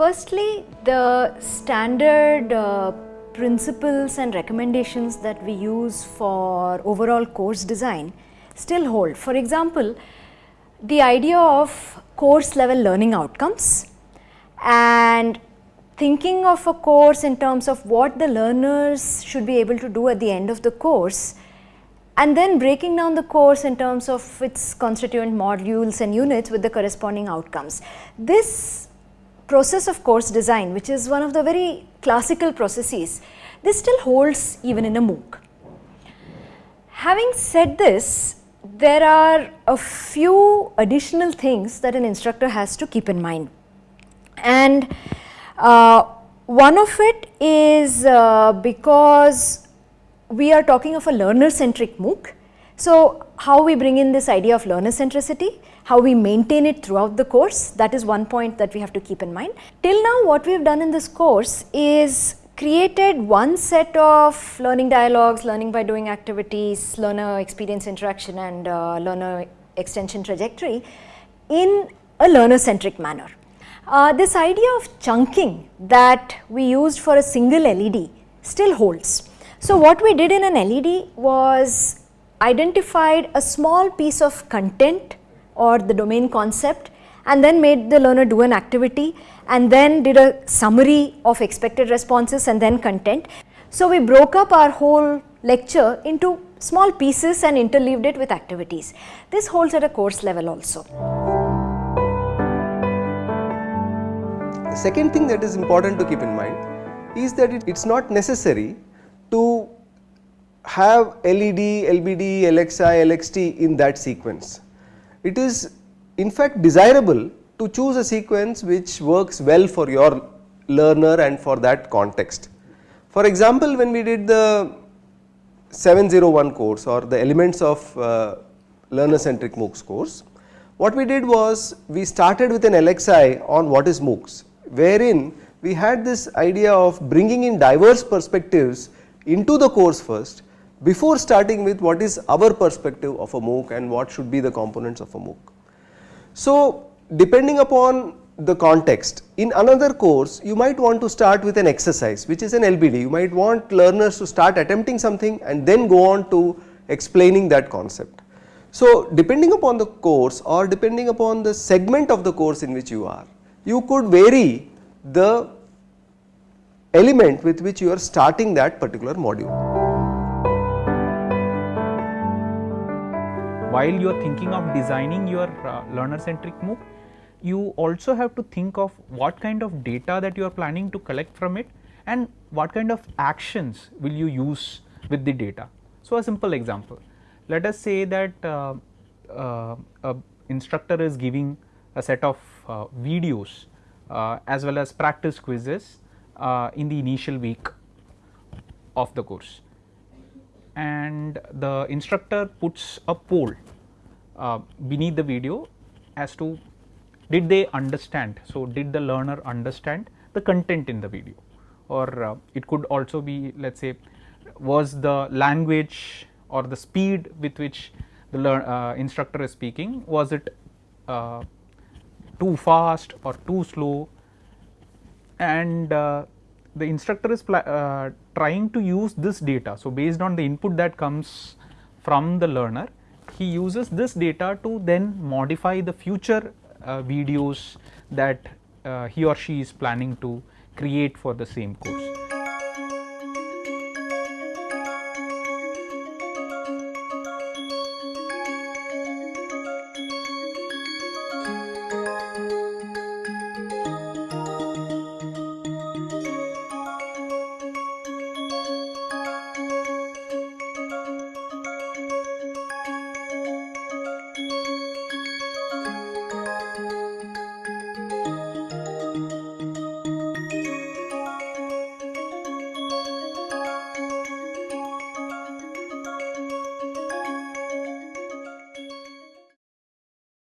Firstly, the standard uh, principles and recommendations that we use for overall course design still hold. For example, the idea of course level learning outcomes and thinking of a course in terms of what the learners should be able to do at the end of the course and then breaking down the course in terms of its constituent modules and units with the corresponding outcomes. This process of course design which is one of the very classical processes, this still holds even in a MOOC. Having said this, there are a few additional things that an instructor has to keep in mind and uh, one of it is uh, because we are talking of a learner centric MOOC. So, how we bring in this idea of learner centricity, how we maintain it throughout the course that is one point that we have to keep in mind. Till now what we have done in this course is created one set of learning dialogues, learning by doing activities, learner experience interaction and uh, learner extension trajectory in a learner centric manner. Uh, this idea of chunking that we used for a single LED still holds. So, what we did in an LED was identified a small piece of content or the domain concept and then made the learner do an activity and then did a summary of expected responses and then content. So, we broke up our whole lecture into small pieces and interleaved it with activities. This holds at a course level also. The second thing that is important to keep in mind is that it is not necessary to have LED, LBD, LXI, LXT in that sequence. It is in fact desirable to choose a sequence which works well for your learner and for that context. For example, when we did the 701 course or the elements of uh, learner centric MOOCs course, what we did was we started with an LXI on what is MOOCs, wherein we had this idea of bringing in diverse perspectives into the course first before starting with what is our perspective of a MOOC and what should be the components of a MOOC. So, depending upon the context in another course you might want to start with an exercise which is an LBD you might want learners to start attempting something and then go on to explaining that concept. So, depending upon the course or depending upon the segment of the course in which you are you could vary the element with which you are starting that particular module. While you are thinking of designing your uh, learner centric MOOC, you also have to think of what kind of data that you are planning to collect from it and what kind of actions will you use with the data. So, a simple example, let us say that uh, uh, a instructor is giving a set of uh, videos uh, as well as practice quizzes uh, in the initial week of the course and the instructor puts a poll uh, beneath the video as to did they understand. So, did the learner understand the content in the video or uh, it could also be let us say was the language or the speed with which the learn, uh, instructor is speaking was it uh, too fast or too slow and uh, the instructor is uh, trying to use this data. So, based on the input that comes from the learner, he uses this data to then modify the future uh, videos that uh, he or she is planning to create for the same course.